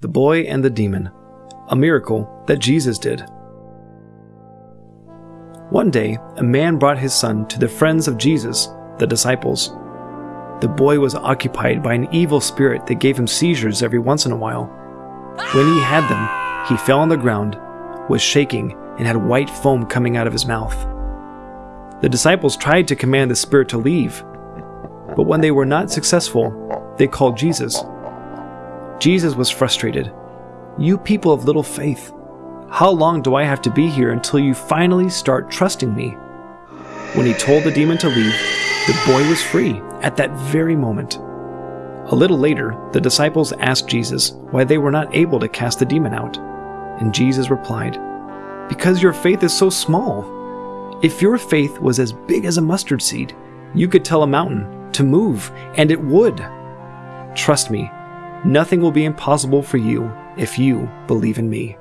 The Boy and the Demon, a miracle that Jesus did. One day, a man brought his son to the friends of Jesus, the disciples. The boy was occupied by an evil spirit that gave him seizures every once in a while. When he had them, he fell on the ground, was shaking, and had white foam coming out of his mouth. The disciples tried to command the spirit to leave, but when they were not successful, they called Jesus. Jesus was frustrated. You people of little faith, how long do I have to be here until you finally start trusting me? When he told the demon to leave, the boy was free at that very moment. A little later, the disciples asked Jesus why they were not able to cast the demon out. And Jesus replied, Because your faith is so small. If your faith was as big as a mustard seed, you could tell a mountain to move, and it would. Trust me, nothing will be impossible for you if you believe in me.